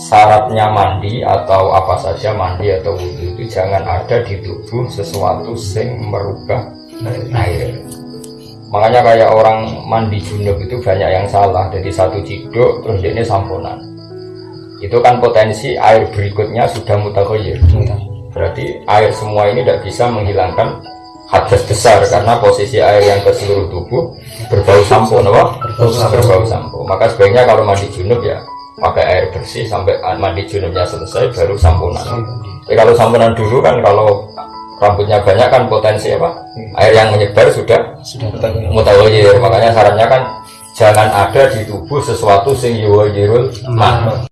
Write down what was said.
syaratnya mandi atau apa saja mandi atau wudhu itu jangan ada di tubuh sesuatu yang merubah air. Makanya kayak orang mandi junub itu banyak yang salah. Jadi satu ciduk terus dia ini samponan itu kan potensi air berikutnya sudah mutakoyir berarti air semua ini tidak bisa menghilangkan hadas besar karena posisi air yang ke seluruh tubuh berbau sampo apa? berbau sampo maka sebaiknya kalau mandi junub ya pakai air bersih sampai mandi junubnya selesai baru samponan. Jadi kalau samponan dulu kan kalau rambutnya banyak kan potensi apa? Air yang menyebar sudah sudah mutawayyir. Makanya sarannya kan jangan ada di tubuh sesuatu sing yuwayyirul ma.